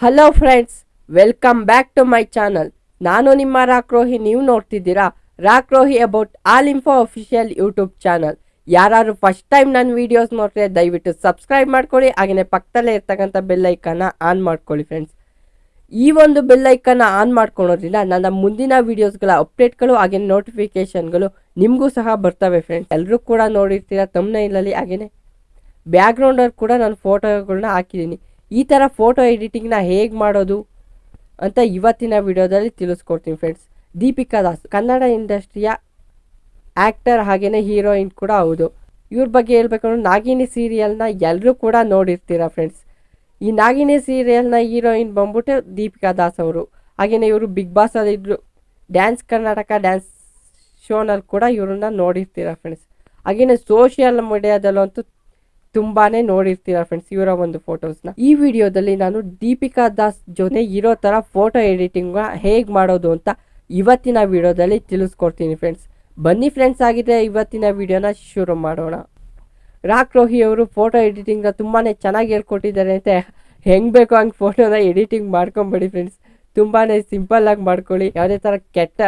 Hello friends welcome back to my channel ನಾನು ನಿಮ್ಮ ರಾಕ್ರೋಹಿ ನೀವು ನೋಡ್ತಿದ್ದೀರಾ Rockrohi about all info official YouTube channel ಯಾರು ಫಸ್ಟ್ ಟೈಮ್ ನನ್ನ ವಿಡಿಯೋಸ್ ನೋಡ್ರೆ ದಯವಿಟ್ಟು ಸಬ್ಸ್ಕ್ರೈಬ್ ಮಾಡ್ಕೊಳ್ಳಿ ಹಾಗೆಯೇ ಪಕ್ಕದಲ್ಲೇ ಇರ್ತಕ್ಕಂಥ ಬೆಲ್ಲೈಕನ್ನ ಆನ್ ಮಾಡ್ಕೊಳ್ಳಿ ಫ್ರೆಂಡ್ಸ್ ಈ ಒಂದು ಬೆಲ್ಲೈಕನ್ನ ಆನ್ ಮಾಡ್ಕೊಳೋದ್ರಿಂದ ನನ್ನ ಮುಂದಿನ ವೀಡಿಯೋಸ್ಗಳ ಅಪ್ಡೇಟ್ಗಳು ಹಾಗೆ ನೋಟಿಫಿಕೇಶನ್ಗಳು ನಿಮಗೂ ಸಹ ಬರ್ತವೆ ಫ್ರೆಂಡ್ಸ್ ಎಲ್ಲರೂ ಕೂಡ ನೋಡಿರ್ತೀರ ಇಲ್ಲಲ್ಲಿ ಹಾಗೆಯೇ ಬ್ಯಾಕ್ಗ್ರೌಂಡಲ್ಲಿ ಕೂಡ ನಾನು ಫೋಟೋಗಳನ್ನ ಹಾಕಿದ್ದೀನಿ. ಈ ಥರ ಫೋಟೋ ಎಡಿಟಿಂಗ್ನ ಹೇಗೆ ಮಾಡೋದು ಅಂತ ಇವತ್ತಿನ ವಿಡಿಯೋದಲ್ಲಿ ತಿಳಿಸ್ಕೊಡ್ತೀನಿ ಫ್ರೆಂಡ್ಸ್ ದೀಪಿಕಾ ದಾಸ್, ಕನ್ನಡ ಇಂಡಸ್ಟ್ರಿಯ ಆ್ಯಕ್ಟರ್ ಹಾಗೆಯೇ ಹೀರೋಯಿನ್ ಕೂಡ ಹೌದು. ಇವ್ರ ಬಗ್ಗೆ ಹೇಳ್ಬೇಕಂದ್ರೆ ನಾಗಿನಿ ಸೀರಿಯಲ್ನ ಎಲ್ಲರೂ ಕೂಡ ನೋಡಿರ್ತೀರ ಫ್ರೆಂಡ್ಸ್ ಈ ನಾಗಿನಿ ಸೀರಿಯಲ್ನ ಹೀರೋಯಿನ್ ಬಂದ್ಬಿಟ್ಟು ದೀಪಿಕಾ ದಾಸ್ ಅವರು. ಹಾಗೆಯೇ ಇವರು ಬಿಗ್ ಬಾಸಲ್ಲಿ ಇದ್ರು. ಡ್ಯಾನ್ಸ್ ಕರ್ನಾಟಕ ಡ್ಯಾನ್ಸ್ ಶೋನಲ್ಲಿ ಕೂಡ ಇವ್ರನ್ನ ನೋಡಿರ್ತೀರ ಫ್ರೆಂಡ್ಸ್ ಹಾಗೆಯೇ ಸೋಷಿಯಲ್ ಮೀಡಿಯಾದಲ್ಲಂತೂ ತುಂಬಾ ನೋಡಿರ್ತೀರಾ ಫ್ರೆಂಡ್ಸ್ ಇವರ ಒಂದು ಫೋಟೋಸ್ನ ಈ ವಿಡಿಯೋದಲ್ಲಿ ನಾನು ದೀಪಿಕಾ ದಾಸ್ ಜೊತೆ ಇರೋ ತರ ಫೋಟೋ ಎಡಿಟಿಂಗ್ ಹೇಗೆ ಮಾಡೋದು ಅಂತ ಇವತ್ತಿನ ವಿಡಿಯೋದಲ್ಲಿ ತಿಳಿಸ್ಕೊಡ್ತೀನಿ ಫ್ರೆಂಡ್ಸ್ ಬನ್ನಿ ಫ್ರೆಂಡ್ಸ್ ಆಗಿದೆ ಇವತ್ತಿನ ವಿಡಿಯೋನ ಶುರು ಮಾಡೋಣ. ರಾಕ್ ರೋಹಿ ಅವರು ಫೋಟೋ ಎಡಿಟಿಂಗ್ನ ತುಂಬಾ ಚೆನ್ನಾಗಿ ಹೇಳ್ಕೊಟ್ಟಿದ್ದಾರೆ ಅಂತ ಹೆಂಗೆ ಬೇಕೋ ಹಂಗೆ ಫೋಟೋನ ಎಡಿಟಿಂಗ್ ಮಾಡ್ಕೊಂಬಿಡಿ ಫ್ರೆಂಡ್ಸ್ ತುಂಬಾ ಸಿಂಪಲ್ಲಾಗಿ ಮಾಡ್ಕೊಳ್ಳಿ. ಯಾವುದೇ ಥರ ಕೆಟ್ಟ,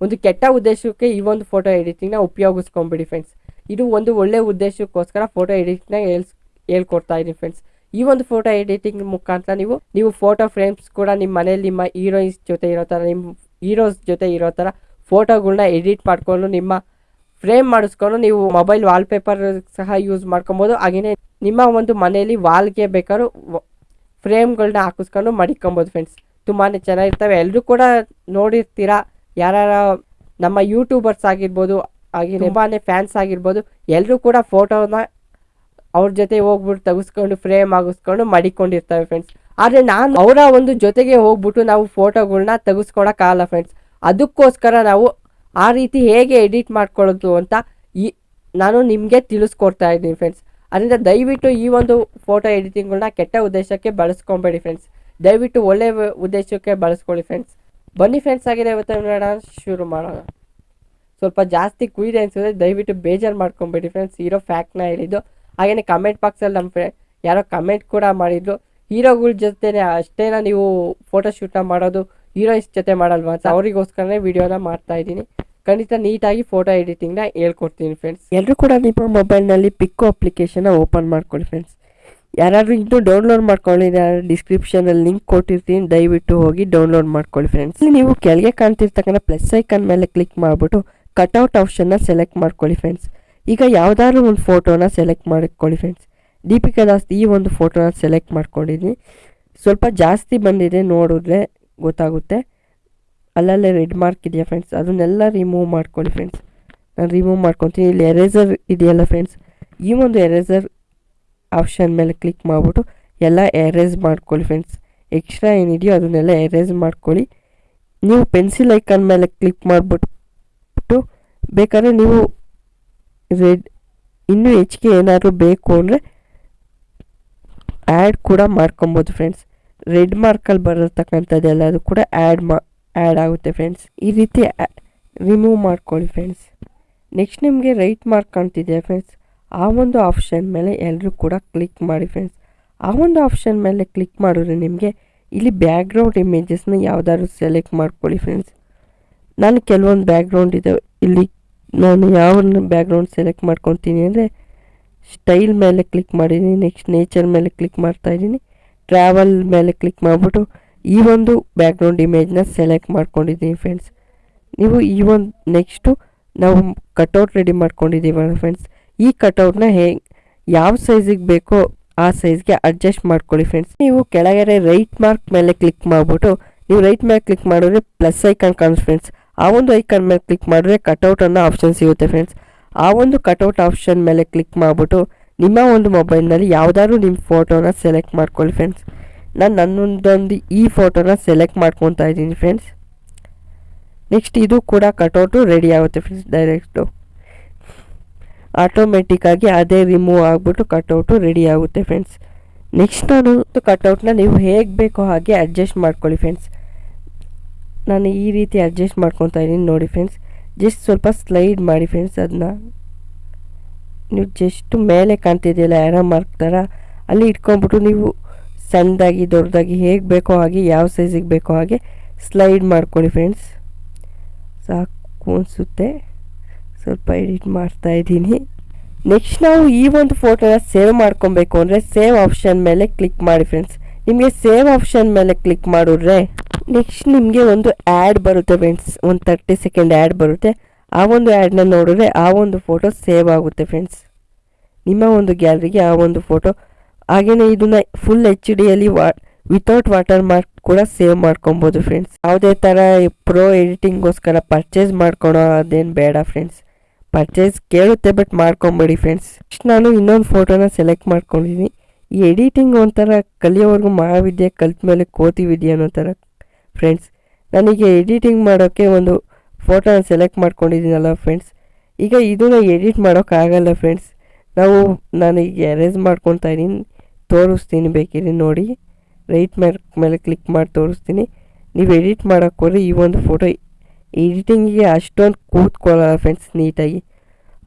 ಒಂದು ಕೆಟ್ಟ ಉದ್ದೇಶಕ್ಕೆ ಈ ಒಂದು ಫೋಟೋ ಎಡಿಟಿಂಗ್ನ ಉಪಯೋಗಿಸ್ಕೊಂಬಿಡಿ ಫ್ರೆಂಡ್ಸ್ ಇದು ಒಂದು ಒಳ್ಳೆ ಉದ್ದೇಶಕ್ಕೋಸ್ಕರ ಫೋಟೋ ಎಡಿಟಿಂಗ್ನ ಹೇಳ್ಸ್, ಹೇಳ್ಕೊಡ್ತಾ ಇದ್ದೀನಿ ಫ್ರೆಂಡ್ಸ್ ಈ ಒಂದು ಫೋಟೋ ಎಡಿಟಿಂಗ್ ಮುಖಾಂತರ ನೀವು ನೀವು ಫೋಟೋ ಫ್ರೇಮ್ಸ್ ಕೂಡ ನಿಮ್ಮ ಮನೇಲಿ ನಿಮ್ಮ ಹೀರೋಯಿನ್ಸ್ ಜೊತೆ ಇರೋ ಥರ ನಿಮ್ಮ ಹೀರೋಸ್ ಜೊತೆ ಇರೋ ಥರ ಫೋಟೋಗಳನ್ನ ಎಡಿಟ್ ಮಾಡಿಕೊಂಡು ನಿಮ್ಮ ಫ್ರೇಮ್ ಮಾಡಿಸ್ಕೊಂಡು ನೀವು ಮೊಬೈಲ್ ವಾಲ್ಪೇಪರ್ ಸಹ ಯೂಸ್ ಮಾಡ್ಕೊಬೋದು. ಹಾಗೆಯೇ ನಿಮ್ಮ ಒಂದು ಮನೆಯಲ್ಲಿ ವಾಲ್ಗೆ ಬೇಕಾದ್ರೂ ಫ್ರೇಮ್ಗಳನ್ನ ಹಾಕಿಸ್ಕೊಂಡು ಮಡಿಕೊಬೋದು ಫ್ರೆಂಡ್ಸ್ ತುಂಬಾ ಚೆನ್ನಾಗಿರ್ತವೆ. ಎಲ್ಲರೂ ಕೂಡ ನೋಡಿರ್ತೀರ? ಯಾರ ನಮ್ಮ ಯೂಟ್ಯೂಬರ್ಸ್ ಆಗಿರ್ಬೋದು ಹಾಗೆ ನೆಬಾನೆ ಫ್ಯಾನ್ಸ್ ಆಗಿರ್ಬೋದು ಎಲ್ಲರೂ ಕೂಡ ಫೋಟೋನ ಅವ್ರ ಜೊತೆ ಹೋಗ್ಬಿಟ್ಟು ತೆಗೆಸ್ಕೊಂಡು ಫ್ರೇಮ್ ಆಗಿಸ್ಕೊಂಡು ಮಡಿಕೊಂಡಿರ್ತವೆ ಫ್ರೆಂಡ್ಸ್ ಆದರೆ ನಾನು ಅವರ ಒಂದು ಜೊತೆಗೆ ಹೋಗ್ಬಿಟ್ಟು ನಾವು ಫೋಟೋಗಳನ್ನ ತೆಗೆಸ್ಕೊಳಕ್ಕಾಗಲ್ಲ ಫ್ರೆಂಡ್ಸ್ ಅದಕ್ಕೋಸ್ಕರ ನಾವು ಆ ರೀತಿ ಹೇಗೆ ಎಡಿಟ್ ಮಾಡ್ಕೊಳ್ಳೋದು ಅಂತ ಈ ನಾನು ನಿಮಗೆ ತಿಳಿಸ್ಕೊಡ್ತಾ ಇದ್ದೀನಿ ಫ್ರೆಂಡ್ಸ್ ಅದರಿಂದ ದಯವಿಟ್ಟು ಈ ಒಂದು ಫೋಟೋ ಎಡಿಟಿಂಗ್ಗಳನ್ನ ಕೆಟ್ಟ ಉದ್ದೇಶಕ್ಕೆ ಬಳಸ್ಕೊಬೇಡಿ ಫ್ರೆಂಡ್ಸ್ ದಯವಿಟ್ಟು ಒಳ್ಳೆಯ ಉದ್ದೇಶಕ್ಕೆ ಬಳಸ್ಕೊಳ್ಳಿ ಫ್ರೆಂಡ್ಸ್ ಬನ್ನಿ ಫ್ರೆಂಡ್ಸ್ ಆಗಿದೆ ಇವತ್ತು ನೋಡೋಣ ಶುರು ಮಾಡೋಣ. ಸ್ವಲ್ಪ ಜಾಸ್ತಿ ಕುಯ್ದೆ ಅನ್ಸಿದ್ರೆ ದಯವಿಟ್ಟು ಬೇಜಾರು ಮಾಡ್ಕೊಬೇಡಿ ಫ್ರೆಂಡ್ಸ್ ಹೀರೋ ಫ್ಯಾಕ್ಟ್ನ ಹೇಳಿದ್ದು. ಹಾಗೆಯೇ ಕಮೆಂಟ್ ಬಾಕ್ಸಲ್ಲಿ ನಮ್ಮ ಫ್ರೆ ಯಾರೋ ಕಮೆಂಟ್ ಕೂಡ ಮಾಡಿದ್ರು. ಹೀರೋಗಳ ಜೊತೆನೆ ಅಷ್ಟೇನ ನೀವು ಫೋಟೋ ಫೋಟೋಶೂಟ್ನ ಮಾಡೋದು ಹೀರೋಯಿನ್ಸ್ ಜೊತೆ ಮಾಡಲ್ವಾ ಅಂತ ಅವರಿಗೋಸ್ಕರನೇ ವಿಡಿಯೋನ ಮಾಡ್ತಾ ಇದ್ದೀನಿ. ಖಂಡಿತ ನೀಟಾಗಿ ಫೋಟೋ ಎಡಿಟಿಂಗ್ನ ಹೇಳ್ಕೊಡ್ತೀನಿ ಫ್ರೆಂಡ್ಸ್ ಎಲ್ಲರೂ ಕೂಡ ನಿಮ್ಮ ಮೊಬೈಲ್ನಲ್ಲಿ ಪಿಕ್ಕೋ ಅಪ್ಲಿಕೇಶನ್ನ ಓಪನ್ ಮಾಡ್ಕೊಳ್ಳಿ ಫ್ರೆಂಡ್ಸ್ ಯಾರಾದರೂ ಇನ್ನೂ ಡೌನ್ಲೋಡ್ ಮಾಡ್ಕೊಳ್ಳಿ ಡಿಸ್ಕ್ರಿಪ್ಷನಲ್ಲಿ ಲಿಂಕ್ ಕೊಟ್ಟಿರ್ತೀನಿ, ದಯವಿಟ್ಟು ಹೋಗಿ ಡೌನ್ಲೋಡ್ ಮಾಡ್ಕೊಳ್ಳಿ ಫ್ರೆಂಡ್ಸ್ ನೀವು ಕೆಳಗೆ ಕಾಣ್ತಿರ್ತಕ್ಕಂಥ ಪ್ಲಸ್ ಐಕನ್ ಮೇಲೆ ಕ್ಲಿಕ್ ಮಾಡಿಬಿಟ್ಟು ಕಟ್ಔಟ್ ಆಪ್ಷನ್ನ ಸೆಲೆಕ್ಟ್ ಮಾಡ್ಕೊಳ್ಳಿ ಫ್ರೆಂಡ್ಸ್ ಈಗ ಯಾವುದಾದ್ರು ಒಂದು ಫೋಟೋನ ಸೆಲೆಕ್ಟ್ ಮಾಡ್ಕೊಳ್ಳಿ ಫ್ರೆಂಡ್ಸ್ ದೀಪಿಕಾ ದಾಸ್ ಈ ಒಂದು ಫೋಟೋನ ಸೆಲೆಕ್ಟ್ ಮಾಡ್ಕೊಂಡಿದ್ದೀನಿ ಸ್ವಲ್ಪ ಜಾಸ್ತಿ ಬಂದಿದೆ ನೋಡಿದ್ರೆ ಗೊತ್ತಾಗುತ್ತೆ. ಅಲ್ಲಲ್ಲೇ ರೆಡ್ ಮಾರ್ಕ್ ಇದೆಯಾ ಫ್ರೆಂಡ್ಸ್ ಅದನ್ನೆಲ್ಲ ರಿಮೂವ್ ಮಾಡ್ಕೊಳ್ಳಿ ಫ್ರೆಂಡ್ಸ್ ನಾನು ರಿಮೂವ್ ಮಾಡ್ಕೊತೀನಿ. ಇಲ್ಲಿ ಎರೇಸರ್ ಇದೆಯಲ್ಲ ಫ್ರೆಂಡ್ಸ್ ಈ ಒಂದು ಎರೇಸರ್ ಆಪ್ಷನ್ ಮೇಲೆ ಕ್ಲಿಕ್ ಮಾಡಿಬಿಟ್ಟು ಎಲ್ಲ ಎರೇಸ್ ಮಾಡ್ಕೊಳ್ಳಿ ಫ್ರೆಂಡ್ಸ್ ಎಕ್ಸ್ಟ್ರಾ ಏನಿದೆಯೋ ಅದನ್ನೆಲ್ಲ ಎರೇಸ್ ಮಾಡ್ಕೊಳ್ಳಿ. ನೀವು ಪೆನ್ಸಿಲ್ ಐಕನ್ ಮೇಲೆ ಕ್ಲಿಕ್ ಮಾಡಿಬಿಟ್ಟು ಬೇಕಾದ್ರೆ ನೀವು ರೆಡ್ ಇನ್ನೂ ಹೆಚ್ಚಿಗೆ ಏನಾದರೂ ಬೇಕು ಅಂದರೆ ಆ್ಯಡ್ ಕೂಡ ಮಾಡ್ಕೊಬೋದು ಫ್ರೆಂಡ್ಸ್ ರೆಡ್ ಮಾರ್ಕಲ್ಲಿ ಬರತಕ್ಕಂಥದ್ದು ಎಲ್ಲದು ಕೂಡ ಆ್ಯಡ್ ಮಾ ಆ್ಯಡ್ ಆಗುತ್ತೆ ಫ್ರೆಂಡ್ಸ್ ಈ ರೀತಿ ರಿಮೂವ್ ಮಾಡ್ಕೊಳ್ಳಿ ಫ್ರೆಂಡ್ಸ್ ನೆಕ್ಸ್ಟ್ ನಿಮಗೆ ರೈಟ್ ಮಾರ್ಕ್ ಕಾಣ್ತಿದೆ ಫ್ರೆಂಡ್ಸ್ ಆ ಒಂದು ಆಪ್ಷನ್ ಮೇಲೆ ಎಲ್ಲರೂ ಕೂಡ ಕ್ಲಿಕ್ ಮಾಡಿ ಫ್ರೆಂಡ್ಸ್ ಆ ಒಂದು ಆಪ್ಷನ್ ಮೇಲೆ ಕ್ಲಿಕ್ ಮಾಡಿದ್ರೆ ನಿಮಗೆ ಇಲ್ಲಿ ಬ್ಯಾಕ್ಗ್ರೌಂಡ್ ಇಮೇಜಸ್ನ ಯಾವುದಾದ್ರು ಸೆಲೆಕ್ಟ್ ಮಾಡ್ಕೊಳ್ಳಿ ಫ್ರೆಂಡ್ಸ್ ನಾನು ಕೆಲವೊಂದು ಬ್ಯಾಕ್ಗ್ರೌಂಡ್ ಇದೆ ಇಲ್ಲಿ ನಾನು ಯಾವ ಬ್ಯಾಕ್ಗ್ರೌಂಡ್ ಸೆಲೆಕ್ಟ್ ಮಾಡ್ಕೊತೀನಿ ಅಂದರೆ ಸ್ಟೈಲ್ ಮೇಲೆ ಕ್ಲಿಕ್ ಮಾಡಿದ್ದೀನಿ ನೆಕ್ಸ್ಟ್ ನೇಚರ್ ಮೇಲೆ ಕ್ಲಿಕ್ ಮಾಡ್ತಾ ಇದ್ದೀನಿ ಟ್ರಾವೆಲ್ ಮೇಲೆ ಕ್ಲಿಕ್ ಮಾಡಿಬಿಟ್ಟು ಈ ಒಂದು ಬ್ಯಾಕ್ಗ್ರೌಂಡ್ ಇಮೇಜ್ನ ಸೆಲೆಕ್ಟ್ ಮಾಡ್ಕೊಂಡಿದ್ದೀನಿ ಫ್ರೆಂಡ್ಸ್ ನೀವು ಈ ಒಂದು ನೆಕ್ಸ್ಟು ನಾವು ಕಟೌಟ್ ರೆಡಿ ಮಾಡ್ಕೊಂಡಿದ್ದೀವಲ್ಲ ಫ್ರೆಂಡ್ಸ್ ಈ ಕಟೌಟ್ನ ಹೇಗೆ ಯಾವ ಸೈಜಿಗೆ ಬೇಕೋ ಆ ಸೈಜ್ಗೆ ಅಡ್ಜಸ್ಟ್ ಮಾಡ್ಕೊಳ್ಳಿ ಫ್ರೆಂಡ್ಸ್ ನೀವು ಕೆಳಗಡೆ ರೈಟ್ ಮಾರ್ಕ್ ಮೇಲೆ ಕ್ಲಿಕ್ ಮಾಡಿಬಿಟ್ಟು, ನೀವು ರೈಟ್ ಮೇಲೆ ಕ್ಲಿಕ್ ಮಾಡಿದ್ರೆ ಪ್ಲಸ್ ಐಕಾನ್ ಕಾಣಿಸ್ ಫ್ರೆಂಡ್ಸ್ ಆ ಒಂದು ಐಕಾನ್ ಮೇಲೆ ಕ್ಲಿಕ್ ಮಾಡಿದ್ರೆ ಕಟೌಟ್ ಅನ್ನೋ ಆಪ್ಷನ್ ಸಿಗುತ್ತೆ ಫ್ರೆಂಡ್ಸ್ ಆ ಒಂದು ಕಟೌಟ್ ಆಪ್ಷನ್ ಮೇಲೆ ಕ್ಲಿಕ್ ಮಾಡಿಬಿಟ್ಟು ನಿಮ್ಮ ಒಂದು ಮೊಬೈಲ್ನಲ್ಲಿ ಯಾವುದಾದ್ರು ನಿಮ್ಮ ಫೋಟೋನ ಸೆಲೆಕ್ಟ್ ಮಾಡ್ಕೊಳ್ಳಿ ಫ್ರೆಂಡ್ಸ್ ನಾನು ನನ್ನೊಂದೊಂದು ಈ ಫೋಟೋನ ಸೆಲೆಕ್ಟ್ ಮಾಡ್ಕೊತಾ ಇದ್ದೀನಿ ಫ್ರೆಂಡ್ಸ್ ನೆಕ್ಸ್ಟ್ ಇದು ಕೂಡ ಕಟೌಟು ರೆಡಿ ಆಗುತ್ತೆ ಫ್ರೆಂಡ್ಸ್ ಡೈರೆಕ್ಟು ಆಟೋಮೆಟಿಕ್ಕಾಗಿ ಅದೇ ರಿಮೂವ್ ಆಗಿಬಿಟ್ಟು ಕಟೌಟು ರೆಡಿ ಆಗುತ್ತೆ ಫ್ರೆಂಡ್ಸ್ ನೆಕ್ಸ್ಟ್ ನಾನು ಕಟೌಟ್ನ ನೀವು ಹೇಗೆ ಬೇಕೋ ಹಾಗೆ ಅಡ್ಜಸ್ಟ್ ಮಾಡ್ಕೊಳ್ಳಿ ಫ್ರೆಂಡ್ಸ್ ನಾನು ಈ ರೀತಿ ಅಡ್ಜಸ್ಟ್ ಮಾಡ್ಕೊತಾ ಇದ್ದೀನಿ ನೋಡಿ ಫ್ರೆಂಡ್ಸ್ ಜಸ್ಟ್ ಸ್ವಲ್ಪ ಸ್ಲೈಡ್ ಮಾಡಿ ಫ್ರೆಂಡ್ಸ್ ಅದನ್ನ. ನೀವು ಜಸ್ಟ್ ಮೇಲೆ ಕಾಣ್ತಿದೆಯಲ್ಲ ಯಾರೋ ಮಾರ್ಕ್ ಥರ, ಅಲ್ಲಿ ಇಟ್ಕೊಂಬಿಟ್ಟು ನೀವು ಸಣ್ಣದಾಗಿ, ದೊಡ್ಡದಾಗಿ ಹೇಗೆ ಬೇಕೋ ಹಾಗೆ, ಯಾವ ಸೈಜಿಗೆ ಬೇಕೋ ಹಾಗೆ ಸ್ಲೈಡ್ ಮಾಡ್ಕೊಳ್ಳಿ ಫ್ರೆಂಡ್ಸ್ ಸಾಕು ಅನಿಸುತ್ತೆ. ಸ್ವಲ್ಪ ಎಡಿಟ್ ಮಾಡ್ತಾ ಇದ್ದೀನಿ. ನೆಕ್ಸ್ಟ್ ನಾವು ಈ ಒಂದು ಫೋಟೋನ ಸೇವ್ ಮಾಡ್ಕೊಬೇಕು ಅಂದರೆ ಸೇವ್ ಆಪ್ಷನ್ ಮೇಲೆ ಕ್ಲಿಕ್ ಮಾಡಿ ಫ್ರೆಂಡ್ಸ್ ನಿಮಗೆ ಸೇವ್ ಆಪ್ಷನ್ ಮೇಲೆ ಕ್ಲಿಕ್ ಮಾಡಿದ್ರೆ ನೆಕ್ಸ್ಟ್ ನಿಮಗೆ ಒಂದು ಆ್ಯಡ್ ಬರುತ್ತೆ ಫ್ರೆಂಡ್ಸ್ ಒಂದು ತರ್ಟಿ ಸೆಕೆಂಡ್ ಆ್ಯಡ್ ಬರುತ್ತೆ. ಆ ಒಂದು ಆ್ಯಡ್ನ ನೋಡಿದ್ರೆ ಆ ಒಂದು ಫೋಟೋ ಸೇವ್ ಆಗುತ್ತೆ ಫ್ರೆಂಡ್ಸ್ ನಿಮ್ಮ ಒಂದು ಗ್ಯಾಲರಿಗೆ ಆ ಒಂದು ಫೋಟೋ ಹಾಗೆಯೇ ಇದನ್ನು ಫುಲ್ ಎಚ್ ಡಿಯಲ್ಲಿ ವಾ ವಿತೌಟ್ ವಾಟರ್ ಮಾರ್ಕ್ ಕೂಡ ಸೇವ್ ಮಾಡ್ಕೊಬೋದು ಫ್ರೆಂಡ್ಸ್ ಯಾವುದೇ ಥರ ಪ್ರೋ ಎಡಿಟಿಂಗ್ಗೋಸ್ಕರ ಪರ್ಚೇಸ್ ಮಾಡ್ಕೊಳೋ ಅದೇನು ಬೇಡ ಫ್ರೆಂಡ್ಸ್ ಪರ್ಚೇಸ್ ಕೇಳುತ್ತೆ ಬಟ್ ಮಾಡ್ಕೊಂಬೇಡಿ ಫ್ರೆಂಡ್ಸ್ ನಾನು ಇನ್ನೊಂದು ಫೋಟೋನ ಸೆಲೆಕ್ಟ್ ಮಾಡ್ಕೊಂಡಿದ್ದೀನಿ ಈ ಎಡಿಟಿಂಗ್ ಒಂಥರ ಕಲಿಯೋವರೆಗೂ ಮಹಾವಿದ್ಯೆ ಕಲ್ತ ಮೇಲೆ ಕೋತಿ ವಿದ್ಯೆ ಅನ್ನೋ ಥರ ಫ್ರೆಂಡ್ಸ್. ನನಗೆ ಎಡಿಟಿಂಗ್ ಮಾಡೋಕ್ಕೆ ಒಂದು ಫೋಟೋನ ಸೆಲೆಕ್ಟ್ ಮಾಡ್ಕೊಂಡಿದ್ದೀನಲ್ಲ ಫ್ರೆಂಡ್ಸ್. ಈಗ ಇದನ್ನು ಎಡಿಟ್ ಮಾಡೋಕ್ಕಾಗಲ್ಲ ಫ್ರೆಂಡ್ಸ್. ನಾವು ನಾನು ಈಗ ಎರೇಸ್ ಮಾಡ್ಕೊತಾ ಇದ್ದೀನಿ. ತೋರಿಸ್ತೀನಿ ಬೇಕಿದ್ರೆ ನೋಡಿ. ರೈಟ್ ಮೇಲೆ ಮೇಲೆ ಕ್ಲಿಕ್ ಮಾಡಿ ತೋರಿಸ್ತೀನಿ. ನೀವು ಎಡಿಟ್ ಮಾಡೋಕ್ಕೆ ಹೋದ್ರೆ ಈ ಒಂದು ಫೋಟೋ ಎಡಿಟಿಂಗಿಗೆ ಅಷ್ಟೊಂದು ಕೂತ್ಕೊಳ್ಳಲ್ಲ ಫ್ರೆಂಡ್ಸ್ ನೀಟಾಗಿ.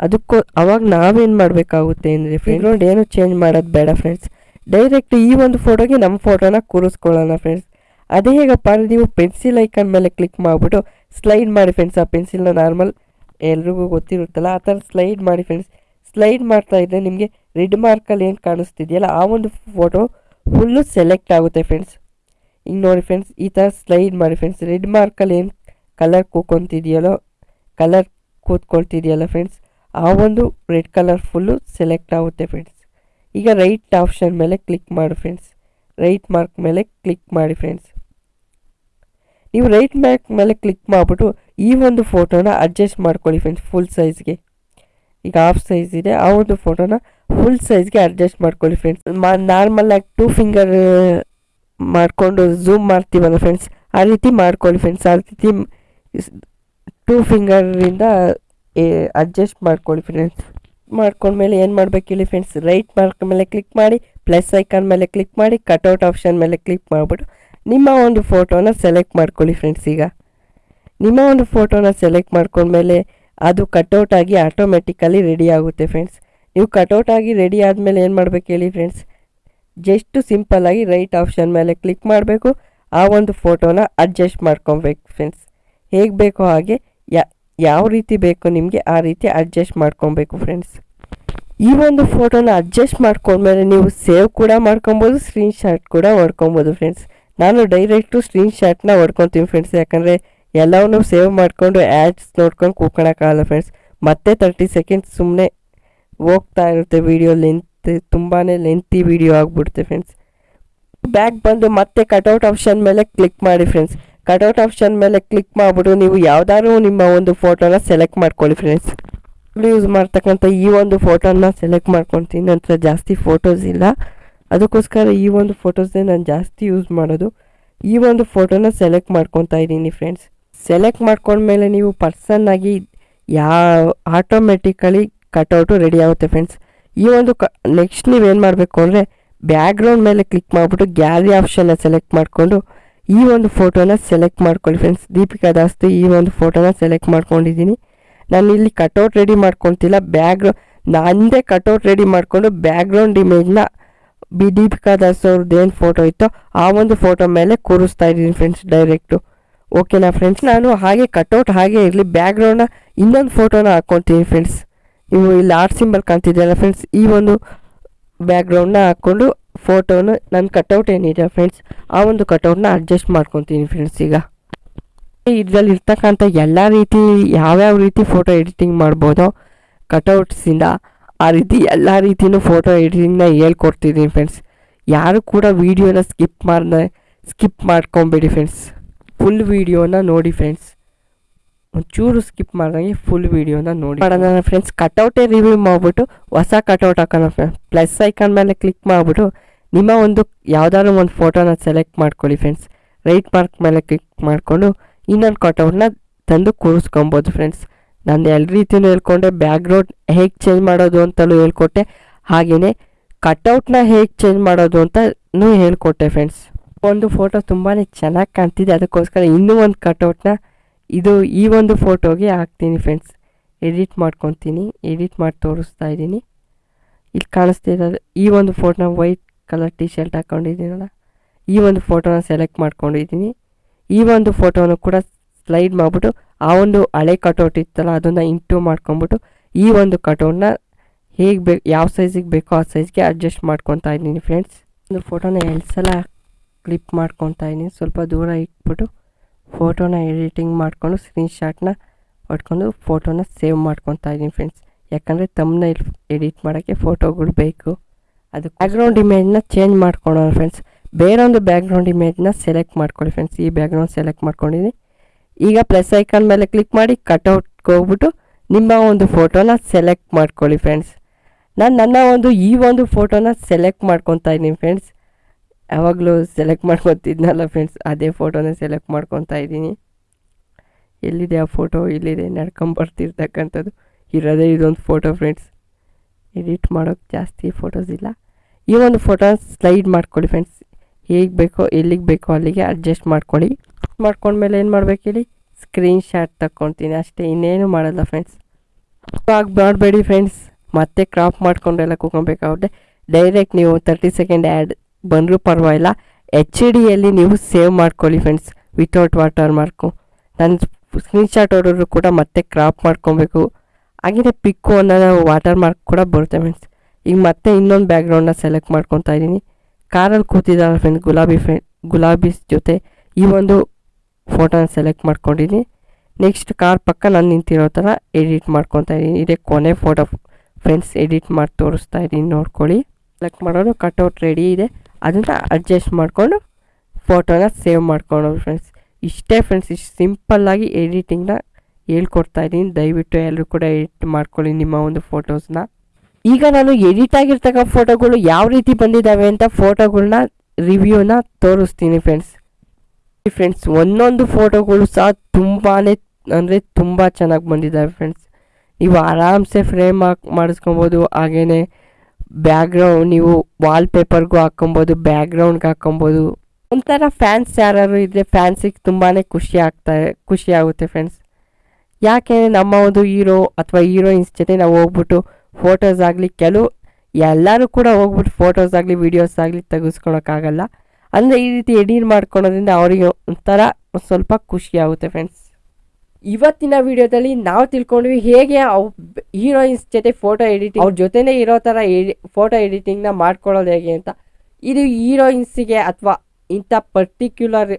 ಅದಕ್ಕೋ ಅವಾಗ ನಾವೇನು ಮಾಡಬೇಕಾಗುತ್ತೆ ಅಂದರೆ ಫ್ರೆಂಡ್ ಏನು ಚೇಂಜ್ ಮಾಡೋದು ಬೇಡ ಫ್ರೆಂಡ್ಸ್. ಡೈರೆಕ್ಟ್ ಈ ಒಂದು ಫೋಟೋಗೆ ನಮ್ಮ ಫೋಟೋನ ಕೂರಿಸ್ಕೊಳ್ಳೋಣ ಫ್ರೆಂಡ್ಸ್. ಅದೇ ಹೇಗಪ್ಪ ಅಂದರೆ ನೀವು ಪೆನ್ಸಿಲ್ ಐಕನ್ ಮೇಲೆ ಕ್ಲಿಕ್ ಮಾಡಿಬಿಟ್ಟು ಸ್ಲೈಡ್ ಮಾಡಿ ಫ್ರೆಂಡ್ಸ್ ಆ ಪೆನ್ಸಿಲ್ನ ನಾರ್ಮಲ್ ಎಲ್ರಿಗೂ ಗೊತ್ತಿರುತ್ತಲ್ಲ, ಆ ಥರ ಸ್ಲೈಡ್ ಮಾಡಿ ಫ್ರೆಂಡ್ಸ್ ಸ್ಲೈಡ್ ಮಾಡ್ತಾ ಇದ್ದರೆ ನಿಮಗೆ ರೆಡ್ ಮಾರ್ಕಲ್ಲಿ ಏನು ಕಾಣಿಸ್ತಿದೆಯಲ್ಲ, ಆ ಒಂದು ಫೋಟೋ ಫುಲ್ಲು ಸೆಲೆಕ್ಟ್ ಆಗುತ್ತೆ ಫ್ರೆಂಡ್ಸ್ ಈಗ ನೋಡಿ ಫ್ರೆಂಡ್ಸ್ ಈ ಥರ ಸ್ಲೈಡ್ ಮಾಡಿ ಫ್ರೆಂಡ್ಸ್ ರೆಡ್ ಮಾರ್ಕಲ್ಲಿ ಏನು ಕಲರ್ ಕೂಕೊಂತಿದೆಯಲ್ಲೋ ಕಲರ್ ಕೂತ್ಕೊಳ್ತಿದೆಯಲ್ಲ ಫ್ರೆಂಡ್ಸ್ ಆ ಒಂದು ರೆಡ್ ಕಲರ್ ಫುಲ್ಲು ಸೆಲೆಕ್ಟ್ ಆಗುತ್ತೆ ಫ್ರೆಂಡ್ಸ್ ಈಗ ರೈಟ್ ಆಪ್ಷನ್ ಮೇಲೆ ಕ್ಲಿಕ್ ಮಾಡಿ ಫ್ರೆಂಡ್ಸ್ ರೈಟ್ ಮಾರ್ಕ್ ಮೇಲೆ ಕ್ಲಿಕ್ ಮಾಡಿ ಫ್ರೆಂಡ್ಸ್ ನೀವು ರೈಟ್ ಮ್ಯಾಕ್ ಮೇಲೆ ಕ್ಲಿಕ್ ಮಾಡಿಬಿಟ್ಟು ಈ ಒಂದು ಫೋಟೋನ ಅಡ್ಜಸ್ಟ್ ಮಾಡ್ಕೊಳ್ಳಿ ಫ್ರೆಂಡ್ಸ್ ಫುಲ್ ಸೈಜ್ಗೆ ಈಗ ಹಾಫ್ ಸೈಜ್ ಇದೆ, ಆ ಒಂದು ಫೋಟೋನ ಫುಲ್ ಸೈಜ್ಗೆ ಅಡ್ಜಸ್ಟ್ ಮಾಡ್ಕೊಳ್ಳಿ ಫ್ರೆಂಡ್ಸ್ ನಾರ್ಮಲ್ ಆಗಿ ಟೂ ಫಿಂಗರ್ ಮಾಡಿಕೊಂಡು ಝೂಮ್ ಮಾಡ್ತೀವಲ್ಲ ಫ್ರೆಂಡ್ಸ್ ಆ ರೀತಿ ಮಾಡ್ಕೊಳ್ಳಿ ಫ್ರೆಂಡ್ಸ್ ಆ ರೀತಿ ಟೂ ಫಿಂಗರಿಂದ ಅಡ್ಜಸ್ಟ್ ಮಾಡ್ಕೊಳ್ಳಿ ಫ್ರೆಂಡ್ಸ್ ಮಾಡ್ಕೊಂಡ್ಮೇಲೆ ಏನು ಮಾಡಬೇಕು ಹೇಳಿ ಫ್ರೆಂಡ್ಸ್ ರೈಟ್ ಮಾರ್ಕ್ ಮೇಲೆ ಕ್ಲಿಕ್ ಮಾಡಿ ಪ್ಲಸ್ ಐಕಾನ್ ಮೇಲೆ ಕ್ಲಿಕ್ ಮಾಡಿ ಕಟೌಟ್ ಆಪ್ಷನ್ ಮೇಲೆ ಕ್ಲಿಕ್ ಮಾಡಿಬಿಟ್ಟು ನಿಮ್ಮ ಒಂದು ಫೋಟೋನ ಸೆಲೆಕ್ಟ್ ಮಾಡ್ಕೊಳ್ಳಿ ಫ್ರೆಂಡ್ಸ್ ಈಗ. ನಿಮ್ಮ ಒಂದು ಫೋಟೋನ ಸೆಲೆಕ್ಟ್ ಮಾಡ್ಕೊಂಡ್ಮೇಲೆ ಅದು ಕಟೌಟ್ ಆಗಿ ಆಟೋಮೆಟಿಕಲಿ ರೆಡಿ ಆಗುತ್ತೆ ಫ್ರೆಂಡ್ಸ್ ನೀವು ಕಟೌಟ್ ಆಗಿ ರೆಡಿ ಆದಮೇಲೆ ಏನು ಮಾಡಬೇಕು ಹೇಳಿ ಫ್ರೆಂಡ್ಸ್ ಜಸ್ಟ್ ಸಿಂಪಲ್ಲಾಗಿ ರೈಟ್ ಆಪ್ಷನ್ ಮೇಲೆ ಕ್ಲಿಕ್ ಮಾಡಬೇಕು. ಆ ಒಂದು ಫೋಟೋನ ಅಡ್ಜಸ್ಟ್ ಮಾಡ್ಕೊಬೇಕು ಫ್ರೆಂಡ್ಸ್ ಹೇಗೆ ಬೇಕೋ ಹಾಗೆ ಯಾವ ರೀತಿ ಬೇಕೋ ನಿಮಗೆ ಆ ರೀತಿ ಅಡ್ಜಸ್ಟ್ ಮಾಡ್ಕೊಬೇಕು ಫ್ರೆಂಡ್ಸ್ ಈ ಒಂದು ಫೋಟೋನ ಅಡ್ಜಸ್ಟ್ ಮಾಡ್ಕೊಂಡ್ಮೇಲೆ ನೀವು ಸೇವ್ ಕೂಡ ಮಾಡ್ಕೊಬೋದು ಸ್ಕ್ರೀನ್ ಶಾಟ್ ಕೂಡ ಮಾಡ್ಕೊಬೋದು ಫ್ರೆಂಡ್ಸ್ ನಾನು ಡೈರೆಕ್ಟು ಸ್ಕ್ರೀನ್ ಶಾಟ್ನ ಹೊಡ್ಕೊತೀನಿ ಫ್ರೆಂಡ್ಸ್ ಯಾಕಂದರೆ ಎಲ್ಲವನ್ನೂ ಸೇವ್ ಮಾಡಿಕೊಂಡು ಆ್ಯಡ್ಸ್ ನೋಡ್ಕೊಂಡು ಕೂತ್ಕೊಳಕ್ಕಾಗಲ್ಲ ಫ್ರೆಂಡ್ಸ್ ಮತ್ತೆ ತರ್ಟಿ ಸೆಕೆಂಡ್ಸ್ ಸುಮ್ಮನೆ ಹೋಗ್ತಾ ಇರುತ್ತೆ ವಿಡಿಯೋ ಲೆಂತ್ ತುಂಬಾ ಲೆಂತಿ ವಿಡಿಯೋ ಆಗಿಬಿಡುತ್ತೆ ಫ್ರೆಂಡ್ಸ್ ಬ್ಯಾಕ್ ಬಂದು ಮತ್ತೆ ಕಟೌಟ್ ಆಪ್ಷನ್ ಮೇಲೆ ಕ್ಲಿಕ್ ಮಾಡಿ ಫ್ರೆಂಡ್ಸ್ ಕಟೌಟ್ ಆಪ್ಷನ್ ಮೇಲೆ ಕ್ಲಿಕ್ ಮಾಡಿಬಿಟ್ಟು ನೀವು ಯಾವ್ದಾದ್ರು ನಿಮ್ಮ ಒಂದು ಫೋಟೋನ ಸೆಲೆಕ್ಟ್ ಮಾಡ್ಕೊಳ್ಳಿ ಫ್ರೆಂಡ್ಸ್ ಯೂಸ್ ಮಾಡ್ತಕ್ಕಂಥ ಈ ಒಂದು ಫೋಟೋನ ಸೆಲೆಕ್ಟ್ ಮಾಡ್ಕೊತೀನಿ. ನಂತರ ಜಾಸ್ತಿ ಫೋಟೋಸ್ ಇಲ್ಲ. ಅದಕ್ಕೋಸ್ಕರ ಈ ಒಂದು ಫೋಟೋಸ್ನೇ ನಾನು ಜಾಸ್ತಿ ಯೂಸ್ ಮಾಡೋದು. ಈ ಒಂದು ಫೋಟೋನ ಸೆಲೆಕ್ಟ್ ಮಾಡ್ಕೊತಾ ಇದ್ದೀನಿ ಫ್ರೆಂಡ್ಸ್ ಸೆಲೆಕ್ಟ್ ಮಾಡ್ಕೊಂಡ್ಮೇಲೆ ನೀವು ಪರ್ಸನ್ ಆಗಿ ಯಾವ ಆಟೋಮೆಟಿಕಲಿ ಕಟೌಟು ರೆಡಿ ಆಗುತ್ತೆ ಫ್ರೆಂಡ್ಸ್ ಈ ಒಂದು ಕ ನೆಕ್ಸ್ಟ್ ನೀವೇನು ಮಾಡಬೇಕು ಅಂದರೆ ಬ್ಯಾಕ್ಗ್ರೌಂಡ್ ಮೇಲೆ ಕ್ಲಿಕ್ ಮಾಡಿಬಿಟ್ಟು ಗ್ಯಾಲರಿ ಆಪ್ಷನ್ನ ಸೆಲೆಕ್ಟ್ ಮಾಡಿಕೊಂಡು ಈ ಒಂದು ಫೋಟೋನ ಸೆಲೆಕ್ಟ್ ಮಾಡ್ಕೊಳ್ಳಿ ಫ್ರೆಂಡ್ಸ್ ದೀಪಿಕಾ ದಾಸ್ತಿ ಈ ಒಂದು ಫೋಟೋನ ಸೆಲೆಕ್ಟ್ ಮಾಡ್ಕೊಂಡಿದ್ದೀನಿ. ನಾನು ಇಲ್ಲಿ ಕಟೌಟ್ ರೆಡಿ ಮಾಡ್ಕೊತಿಲ್ಲ. ಬ್ಯಾಗ್ರೌ ನಂದೇ ಕಟೌಟ್ ರೆಡಿ ಮಾಡಿಕೊಂಡು ಬ್ಯಾಕ್ಗ್ರೌಂಡ್ ಇಮೇಜ್ನ ಬಿ ದೀಪಿಕಾ ದಾಸ್ ಅವ್ರದ್ದು ಏನು ಫೋಟೋ ಇತ್ತೋ, ಆ ಒಂದು ಫೋಟೋ ಮೇಲೆ ಕೂರಿಸ್ತಾ ಇದ್ದೀನಿ ಫ್ರೆಂಡ್ಸ್ ಡೈರೆಕ್ಟು ಓಕೆನಾ ಫ್ರೆಂಡ್ಸ್ ನಾನು ಹಾಗೆ ಕಟೌಟ್ ಹಾಗೆ ಇರಲಿ ಬ್ಯಾಕ್ಗ್ರೌಂಡ್ನ ಇನ್ನೊಂದು ಫೋಟೋನ ಹಾಕ್ಕೊತೀನಿ ಫ್ರೆಂಡ್ಸ್ ನೀವು ಇಲ್ಲಿ ಆರ್ಟ್ ಸಿಂಬಲ್ ಕಾಣ್ತಿದ್ದೀರಲ್ಲ ಫ್ರೆಂಡ್ಸ್ ಈ ಒಂದು ಬ್ಯಾಕ್ಗ್ರೌಂಡ್ನ ಹಾಕ್ಕೊಂಡು ಫೋಟೋನ ನನ್ನ ಕಟೌಟ್ ಏನಿದೆ ಫ್ರೆಂಡ್ಸ್ ಆ ಒಂದು ಕಟ್ಔಟ್ನ ಅಡ್ಜಸ್ಟ್ ಮಾಡ್ಕೊತೀನಿ ಫ್ರೆಂಡ್ಸ್ ಈಗ. ಇದರಲ್ಲಿ ಇರ್ತಕ್ಕಂಥ ಎಲ್ಲ ರೀತಿ, ಯಾವ್ಯಾವ ರೀತಿ ಫೋಟೋ ಎಡಿಟಿಂಗ್ ಮಾಡ್ಬೋದೋ ಕಟೌಟ್ಸಿಂದ ಆ ರೀತಿ ಎಲ್ಲ ರೀತಿಯೂ ಫೋಟೋ ಎಡಿಟಿಂಗ್ನ ಹೇಳ್ಕೊಡ್ತಿದ್ದೀನಿ ಫ್ರೆಂಡ್ಸ್ ಯಾರು ಕೂಡ ವೀಡಿಯೋನ ಸ್ಕಿಪ್ ಮಾಡ್ದೆ ಸ್ಕಿಪ್ ಮಾಡ್ಕೊಬೇಡಿ ಫ್ರೆಂಡ್ಸ್ ಫುಲ್ ವೀಡಿಯೋನ ನೋಡಿ ಫ್ರೆಂಡ್ಸ್ ಒಂಚೂರು ಸ್ಕಿಪ್ ಮಾಡ್ದಂಗೆ ಫುಲ್ ವೀಡಿಯೋನ ನೋಡಿ ಮಾಡೋಣ ಫ್ರೆಂಡ್ಸ್ ಕಟೌಟೇ ರಿವ್ಯೂ ಮಾಡಿಬಿಟ್ಟು ಹೊಸ ಕಟೌಟ್ ಹಾಕೋಣ ಫ್ರೆಂಡ್ಸ್ ಪ್ಲಸ್ ಐಕಾನ್ ಮೇಲೆ ಕ್ಲಿಕ್ ಮಾಡಿಬಿಟ್ಟು ನಿಮ್ಮ ಒಂದು ಯಾವುದಾದ್ರು ಒಂದು ಫೋಟೋನ ಸೆಲೆಕ್ಟ್ ಮಾಡ್ಕೊಳ್ಳಿ ಫ್ರೆಂಡ್ಸ್ ರೈಟ್ ಮಾರ್ಕ್ ಮೇಲೆ ಕ್ಲಿಕ್ ಮಾಡಿಕೊಂಡು ಇನ್ನೊಂದು ಕಟೌಟ್ನ ತಂದು ಕೂರಿಸ್ಕೊಬೋದು ಫ್ರೆಂಡ್ಸ್ ನಾನು ಎಲ್ಲ ರೀತಿಯೂ ಹೇಳ್ಕೊಂಡೆ ಬ್ಯಾಕ್ಗ್ರೌಂಡ್ ಹೇಗೆ ಚೇಂಜ್ ಮಾಡೋದು ಅಂತಲೂ ಹೇಳ್ಕೊಟ್ಟೆ ಹಾಗೆಯೇ ಕಟೌಟ್ನ ಹೇಗೆ ಚೇಂಜ್ ಮಾಡೋದು ಅಂತಲೂ ಹೇಳ್ಕೊಟ್ಟೆ ಫ್ರೆಂಡ್ಸ್ ಒಂದು ಫೋಟೋ ತುಂಬಾ ಚೆನ್ನಾಗಿ ಕಾಣ್ತಿದೆ, ಅದಕ್ಕೋಸ್ಕರ ಇನ್ನೂ ಒಂದು ಕಟೌಟ್ನ ಇದು ಈ ಒಂದು ಫೋಟೋಗೆ ಹಾಕ್ತೀನಿ ಫ್ರೆಂಡ್ಸ್ ಎಡಿಟ್ ಮಾಡ್ಕೊತೀನಿ ಎಡಿಟ್ ಮಾಡಿ ತೋರಿಸ್ತಾ ಇದ್ದೀನಿ. ಇಲ್ಲಿ ಕಾಣಿಸ್ತಿರೋದು ಈ ಒಂದು ಫೋಟೋನ ವೈಟ್ ಕಲರ್ ಟಿ ಶರ್ಟ್ ಹಾಕ್ಕೊಂಡಿದ್ದೀನಲ್ಲ ಈ ಒಂದು ಫೋಟೋನ ಸೆಲೆಕ್ಟ್ ಮಾಡ್ಕೊಂಡಿದ್ದೀನಿ. ಈ ಒಂದು ಫೋಟೋನು ಕೂಡ ಸ್ಲೈಡ್ ಮಾಡಿಬಿಟ್ಟು ಆ ಒಂದು ಹಳೆ ಕಟೌಟ್ ಇತ್ತಲ್ಲ, ಅದನ್ನು ಇಂಟು ಮಾಡ್ಕೊಂಬಿಟ್ಟು ಈ ಒಂದು ಕಟೌಟ್ನ ಹೇಗೆ ಬೇಕು ಯಾವ ಸೈಜಿಗೆ ಬೇಕೋ ಆ ಸೈಜ್ಗೆ ಅಡ್ಜಸ್ಟ್ ಮಾಡ್ಕೊತಾ ಇದ್ದೀನಿ ಫ್ರೆಂಡ್ಸ್ ಒಂದು ಫೋಟೋನ ಎರಡು ಸಲ ಕ್ಲಿಪ್ ಮಾಡ್ಕೊತಾ ಇದ್ದೀನಿ. ಸ್ವಲ್ಪ ದೂರ ಇಟ್ಬಿಟ್ಟು ಫೋಟೋನ ಎಡಿಟಿಂಗ್ ಮಾಡಿಕೊಂಡು ಸ್ಕ್ರೀನ್ಶಾಟ್ನ ಹೊಡ್ಕೊಂಡು ಫೋಟೋನ ಸೇವ್ ಮಾಡ್ಕೊತಾ ಇದ್ದೀನಿ ಫ್ರೆಂಡ್ಸ್ ಯಾಕಂದರೆ ತಮ್ಮನ್ನ ಎಡಿಟ್ ಮಾಡೋಕ್ಕೆ ಫೋಟೋಗಳು ಬೇಕು. ಅದು ಬ್ಯಾಕ್ಗ್ರೌಂಡ್ ಇಮೇಜ್ನ ಚೇಂಜ್ ಮಾಡ್ಕೊಳೋಣ ಫ್ರೆಂಡ್ಸ್ ಬೇರೊಂದು ಬ್ಯಾಕ್ಗ್ರೌಂಡ್ ಇಮೇಜ್ನ ಸೆಲೆಕ್ಟ್ ಮಾಡ್ಕೊಳ್ಳಿ ಫ್ರೆಂಡ್ಸ್ ಈ ಬ್ಯಾಕ್ಗ್ರೌಂಡ್ ಸೆಲೆಕ್ಟ್ ಮಾಡ್ಕೊಂಡಿದ್ದೀನಿ. ಈಗ ಪ್ಲಸ್ ಐಕಾನ್ ಮೇಲೆ ಕ್ಲಿಕ್ ಮಾಡಿ ಕಟೌಟ್ಗೆ ಹೋಗ್ಬಿಟ್ಟು ನಿಮ್ಮ ಒಂದು ಫೋಟೋನ ಸೆಲೆಕ್ಟ್ ಮಾಡ್ಕೊಳ್ಳಿ ಫ್ರೆಂಡ್ಸ್ ನಾನು ನನ್ನ ಒಂದು, ಈ ಒಂದು ಫೋಟೋನ ಸೆಲೆಕ್ಟ್ ಮಾಡ್ಕೊತಾ ಇದ್ದೀನಿ ಫ್ರೆಂಡ್ಸ್ ಯಾವಾಗಲೂ ಸೆಲೆಕ್ಟ್ ಮಾಡ್ಕೊತಿದ್ನಲ್ಲ ಫ್ರೆಂಡ್ಸ್ ಅದೇ ಫೋಟೋನ ಸೆಲೆಕ್ಟ್ ಮಾಡ್ಕೊತಾ ಇದ್ದೀನಿ. ಎಲ್ಲಿದೆ ಆ ಫೋಟೋ ಇಲ್ಲಿದೆ, ನಡ್ಕೊಂಬರ್ತಿರ್ತಕ್ಕಂಥದ್ದು. ಇರೋದೇ ಇದೊಂದು ಫೋಟೋ ಫ್ರೆಂಡ್ಸ್ ಎಡಿಟ್ ಮಾಡೋಕ್ಕೆ ಜಾಸ್ತಿ ಫೋಟೋಸ್ ಇಲ್ಲ. ಈ ಒಂದು ಫೋಟೋನ ಸ್ಲೈಡ್ ಮಾಡ್ಕೊಳ್ಳಿ ಫ್ರೆಂಡ್ಸ್ ಹೇಗೆ ಬೇಕೋ, ಎಲ್ಲಿಗೆ ಬೇಕೋ ಅಲ್ಲಿಗೆ ಅಡ್ಜಸ್ಟ್ ಮಾಡ್ಕೊಳ್ಳಿ. ಮಾಡ್ಕೊಂಡ್ಮೇಲೆ ಏನು ಮಾಡ್ಬೇಕು ಹೇಳಿ? ಸ್ಕ್ರೀನ್ ಶಾಟ್ ಅಷ್ಟೇ, ಇನ್ನೇನು ಮಾಡಲ್ಲ ಫ್ರೆಂಡ್ಸ್ ಆಗಿ ಮಾಡಬೇಡಿ ಫ್ರೆಂಡ್ಸ್ ಮತ್ತೆ ಕ್ರಾಪ್ ಮಾಡ್ಕೊಂಡೆಲ್ಲ ಕೂಕೊಬೇಕಾಗುತ್ತೆ ಡೈರೆಕ್ಟ್ ನೀವು ತರ್ಟಿ ಸೆಕೆಂಡ್ ಆ್ಯಡ್ ಬಂದರೂ ಪರವಾಗಿಲ್ಲ. ಎಚ್ ಡಿಯಲ್ಲಿ ನೀವು ಸೇವ್ ಮಾಡ್ಕೊಳ್ಳಿ ಫ್ರೆಂಡ್ಸ್ ವಿತೌಟ್ ವಾಟರ್ ಮಾರ್ಕು ನನ್ನ ಸ್ಕ್ರೀನ್ಶಾಟ್ ಹೊಡೋರು ಕೂಡ ಮತ್ತೆ ಕ್ರಾಪ್ ಮಾಡ್ಕೊಬೇಕು. ಹಾಗೆಯೇ ಪಿಕ್ಕು ಅನ್ನೋ ವಾಟರ್ ಮಾರ್ಕ್ ಕೂಡ ಬರುತ್ತೆ ಫ್ರೆಂಡ್ಸ್ ಈಗ ಮತ್ತೆ ಇನ್ನೊಂದು ಬ್ಯಾಕ್ಗ್ರೌಂಡನ್ನ ಸೆಲೆಕ್ಟ್ ಮಾಡ್ಕೊತಾ ಇದ್ದೀನಿ. ಕಾರಲ್ಲಿ ಕೂತಿದ್ದಾರೆ ಫ್ರೆಂಡ್ಸ್ ಗುಲಾಬಿ ಫ್ರೆಂಡ್ ಗುಲಾಬಿ ಜೊತೆ ಈ ಒಂದು ಫೋಟೋನ ಸೆಲೆಕ್ಟ್ ಮಾಡ್ಕೊಂಡಿದ್ದೀನಿ ನೆಕ್ಸ್ಟ್ ಕಾರ್ ಪಕ್ಕ ನಾನು ನಿಂತಿರೋ ಥರ ಎಡಿಟ್ ಮಾಡ್ಕೊತಾ ಇದ್ದೀನಿ ಇದೇ ಕೊನೆ ಫೋಟೋ ಫ್ರೆಂಡ್ಸ್ ಎಡಿಟ್ ಮಾಡಿ ತೋರಿಸ್ತಾ ಇದ್ದೀನಿ ನೋಡ್ಕೊಳ್ಳಿ. ಸೆಲೆಕ್ಟ್ ಮಾಡೋದು ಕಟ್ಔಟ್ ರೆಡಿ ಇದೆ. ಅದನ್ನು ಅಡ್ಜಸ್ಟ್ ಮಾಡಿಕೊಂಡು ಫೋಟೋನ ಸೇವ್ ಮಾಡ್ಕೊಳ್ಳೋದು ಫ್ರೆಂಡ್ಸ್. ಇಷ್ಟೇ ಫ್ರೆಂಡ್ಸ್, ಇಷ್ಟು ಸಿಂಪಲ್ಲಾಗಿ ಎಡಿಟಿಂಗ್ನ ಹೇಳ್ಕೊಡ್ತಾ ಇದ್ದೀನಿ ದಯವಿಟ್ಟು ಎಲ್ಲರೂ ಕೂಡ ಎಡಿಟ್ ಮಾಡ್ಕೊಳ್ಳಿ ನಿಮ್ಮ ಒಂದು ಫೋಟೋಸ್ನ ಈಗ ನಾನು ಎಡಿಟ್ ಆಗಿರ್ತಕ್ಕ ಫೋಟೋಗಳು ಯಾವ ರೀತಿ ಬಂದಿದ್ದಾವೆ ಅಂತ ಫೋಟೋಗಳನ್ನ ರಿವ್ಯೂನ ತೋರಿಸ್ತೀನಿ ಫ್ರೆಂಡ್ಸ್. ಫ್ರೆಂಡ್ಸ್ ಒಂದೊಂದು ಫೋಟೋಗಳು ಸಹ ತುಂಬಾ ಅಂದರೆ ತುಂಬ ಚೆನ್ನಾಗಿ ಬಂದಿದ್ದಾವೆ ಫ್ರೆಂಡ್ಸ್ ನೀವು ಆರಾಮ್ಸೆ ಫ್ರೇಮ್ ಹಾಕ್, ಮಾಡಿಸ್ಕೊಬೋದು. ಹಾಗೆಯೇ ಬ್ಯಾಕ್ಗ್ರೌಂಡ್ ನೀವು ವಾಲ್ಪೇಪರ್ಗೂ ಹಾಕ್ಕೊಬೋದು ಬ್ಯಾಕ್ಗ್ರೌಂಡ್ಗೆ ಹಾಕ್ಕೊಬೋದು. ಒಂಥರ ಫ್ಯಾನ್ಸ್ ಯಾರು ಇದ್ದರೆ ಫ್ಯಾನ್ಸಿಗೆ ತುಂಬಾ ಖುಷಿ ಆಗ್ತಾ, ಖುಷಿ ಆಗುತ್ತೆ ಫ್ರೆಂಡ್ಸ್ ಯಾಕೆ ನಮ್ಮ ಒಂದು ಹೀರೋ ಅಥವಾ ಹೀರೋಯಿನ್ಸ್ ಜೊತೆ ನಾವು ಹೋಗ್ಬಿಟ್ಟು ಫೋಟೋಸ್ ಆಗಲಿ, ಕೆಲವು, ಎಲ್ಲರೂ ಕೂಡ ಹೋಗ್ಬಿಟ್ಟು ಫೋಟೋಸ್ ಆಗಲಿ ವೀಡಿಯೋಸ್ ಆಗಲಿ ತೆಗೆಸ್ಕೊಳಕ್ಕಾಗಲ್ಲ. ಅಂದರೆ ಈ ರೀತಿ ಎಡಿಟ್ ಮಾಡ್ಕೊಳೋದ್ರಿಂದ ಅವರಿಗೆ ಒಂಥರ ಸ್ವಲ್ಪ ಖುಷಿ ಆಗುತ್ತೆ ಫ್ರೆಂಡ್ಸ್ ಇವತ್ತಿನ ವಿಡಿಯೋದಲ್ಲಿ ನಾವು ತಿಳ್ಕೊಂಡ್ವಿ ಹೇಗೆ ಅವು ಹೀರೋಯಿನ್ಸ್ ಜೊತೆ ಫೋಟೋ ಎಡಿಟಿಂಗ್ ಅವ್ರ ಜೊತೆನೇ ಇರೋ ಥರ ಎಡಿ ಫೋಟೋ ಎಡಿಟಿಂಗ್ನ ಮಾಡ್ಕೊಳ್ಳೋದು ಹೇಗೆ ಅಂತ. ಇದು ಹೀರೋಯಿನ್ಸಿಗೆ ಅಥವಾ ಇಂಥ ಪರ್ಟಿಕ್ಯುಲರ್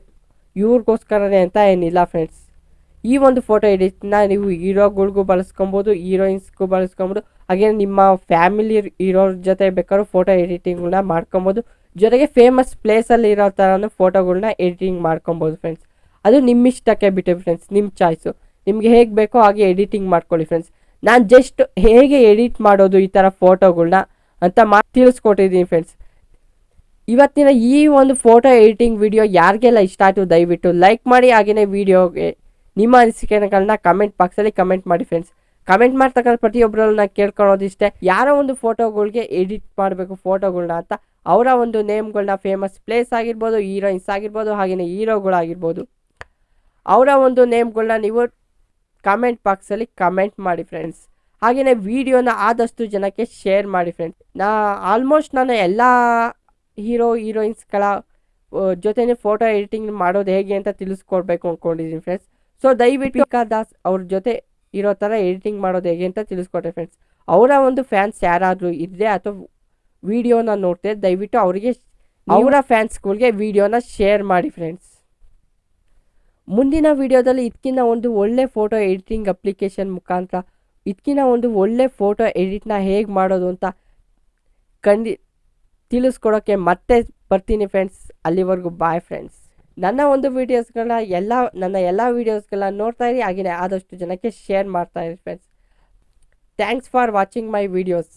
ಇವ್ರಿಗೋಸ್ಕರನೇ ಅಂತ ಏನಿಲ್ಲ ಫ್ರೆಂಡ್ಸ್ ಈ ಒಂದು ಫೋಟೋ ಎಡಿಟ್ನ ನೀವು ಹೀರೋಗಳಿಗೂ ಬಳಸ್ಕೊಬೋದು ಹೀರೋಯಿನ್ಸ್ಗೂ ಬಳಸ್ಕೊಬೋದು ಹಾಗೆ ನಿಮ್ಮ ಫ್ಯಾಮಿಲಿ ಇರೋರ ಜೊತೆ ಬೇಕಾದ್ರೂ ಫೋಟೋ ಎಡಿಟಿಂಗ್ನ ಮಾಡ್ಕೊಬೋದು. ಜೊತೆಗೆ ಫೇಮಸ್ ಪ್ಲೇಸಲ್ಲಿ ಇರೋ ಥರನೂ ಫೋಟೋಗಳನ್ನ ಎಡಿಟಿಂಗ್ ಮಾಡ್ಕೊಬೋದು ಫ್ರೆಂಡ್ಸ್ ಅದು ನಿಮ್ಮ ಇಷ್ಟಕ್ಕೆ ಬಿಟ್ಟು ಫ್ರೆಂಡ್ಸ್ ನಿಮ್ಮ ಚಾಯ್ಸು ನಿಮಗೆ ಹೇಗೆ ಬೇಕೋ ಹಾಗೆ ಎಡಿಟಿಂಗ್ ಮಾಡ್ಕೊಳ್ಳಿ ಫ್ರೆಂಡ್ಸ್ ನಾನು ಜಸ್ಟ್ ಹೇಗೆ ಎಡಿಟ್ ಮಾಡೋದು ಈ ಥರ ಫೋಟೋಗಳನ್ನ ಅಂತ ಮಾ ತಿಳಿಸ್ಕೊಟ್ಟಿದ್ದೀನಿ ಫ್ರೆಂಡ್ಸ್ ಇವತ್ತಿನ ಈ ಒಂದು ಫೋಟೋ ಎಡಿಟಿಂಗ್ ವಿಡಿಯೋ ಯಾರಿಗೆಲ್ಲ ಇಷ್ಟ ಆಯಿತು ದಯವಿಟ್ಟು ಲೈಕ್ ಮಾಡಿ ಹಾಗೆಯೇ ವಿಡಿಯೋಗೆ ನಿಮ್ಮ ಅನಿಸಿಕೆಗಳನ್ನ ಕಮೆಂಟ್ ಬಾಕ್ಸಲ್ಲಿ ಕಮೆಂಟ್ ಮಾಡಿ ಫ್ರೆಂಡ್ಸ್ ಕಮೆಂಟ್ ಮಾಡ್ತಕ್ಕಂಥ ಪ್ರತಿಯೊಬ್ಬರಲ್ಲಿ ನಾನು ಕೇಳ್ಕೊಳ್ಳೋದಿಷ್ಟೇ. ಯಾರೋ ಒಂದು ಫೋಟೋಗಳಿಗೆ ಎಡಿಟ್ ಮಾಡಬೇಕು ಫೋಟೋಗಳನ್ನ ಅಂತ, ಅವರ ಒಂದು ನೇಮ್ಗಳನ್ನ ಫೇಮಸ್ ಪ್ಲೇಸ್ ಆಗಿರ್ಬೋದು ಹೀರೋಯಿನ್ಸ್ ಆಗಿರ್ಬೋದು ಹಾಗೆಯೇ ಹೀರೋಗಳಾಗಿರ್ಬೋದು ಅವರ ಒಂದು ನೇಮ್ಗಳನ್ನ ನೀವು ಕಮೆಂಟ್ ಬಾಕ್ಸಲ್ಲಿ ಕಮೆಂಟ್ ಮಾಡಿ ಫ್ರೆಂಡ್ಸ್ ಹಾಗೆಯೇ ವಿಡಿಯೋನ ಆದಷ್ಟು ಜನಕ್ಕೆ ಶೇರ್ ಮಾಡಿ ಫ್ರೆಂಡ್ಸ್ ನಾ ಆಲ್ಮೋಸ್ಟ್ ನಾನು ಎಲ್ಲ ಹೀರೋ ಹೀರೋಯಿನ್ಸ್ಗಳ ಜೊತೆನೇ ಫೋಟೋ ಎಡಿಟಿಂಗ್ ಮಾಡೋದು ಹೇಗೆ ಅಂತ ತಿಳಿಸ್ಕೊಡ್ಬೇಕು ಅಂದ್ಕೊಂಡಿದ್ದೀನಿ ಫ್ರೆಂಡ್ಸ್ ಸೊ ದಯವಿಟ್ಟು ದಾಸ್ ಅವ್ರ ಜೊತೆ ಇರೋ ಥರ ಎಡಿಟಿಂಗ್ ಮಾಡೋದು ಹೇಗೆ ಅಂತ ತಿಳಿಸ್ಕೊಟ್ಟೆ ಫ್ರೆಂಡ್ಸ್ ಅವರ ಒಂದು ಫ್ಯಾನ್ಸ್ ಯಾರಾದರೂ ಇದ್ದರೆ ಅಥವಾ ವಿಡಿಯೋನ ನೋಡ್ತಾರೆ ದಯವಿಟ್ಟು ಅವರಿಗೆ ಅವರ ಫ್ಯಾನ್ಸ್ಗಳಿಗೆ ವಿಡಿಯೋನ ಶೇರ್ ಮಾಡಿ ಫ್ರೆಂಡ್ಸ್ ಮುಂದಿನ ವಿಡಿಯೋದಲ್ಲಿ ಇದಕ್ಕಿಂತ ಒಂದು ಒಳ್ಳೆ ಫೋಟೋ ಎಡಿಟಿಂಗ್ ಅಪ್ಲಿಕೇಶನ್ ಮುಖಾಂತರ ಇದಕ್ಕಿಂತ ಒಂದು ಒಳ್ಳೆ ಫೋಟೋ ಎಡಿಟ್ನ ಹೇಗೆ ಮಾಡೋದು ಅಂತ ಕಂಡಿ ತಿಳಿಸ್ಕೊಡೋಕ್ಕೆ ಮತ್ತೆ ಬರ್ತೀನಿ ಫ್ರೆಂಡ್ಸ್ ಅಲ್ಲಿವರೆಗೂ ಬಾಯ್ ಫ್ರೆಂಡ್ಸ್ ನನ್ನ ಒಂದು ವೀಡಿಯೋಸ್ಗಳನ್ನ ಎಲ್ಲ, ನನ್ನ ಎಲ್ಲ ವೀಡಿಯೋಸ್ಗಳನ್ನ ನೋಡ್ತಾ ಇರಿ ಹಾಗೆಯೇ ಆದಷ್ಟು ಜನಕ್ಕೆ ಶೇರ್ ಮಾಡ್ತಾ ಇರಿ friends thanks for watching my videos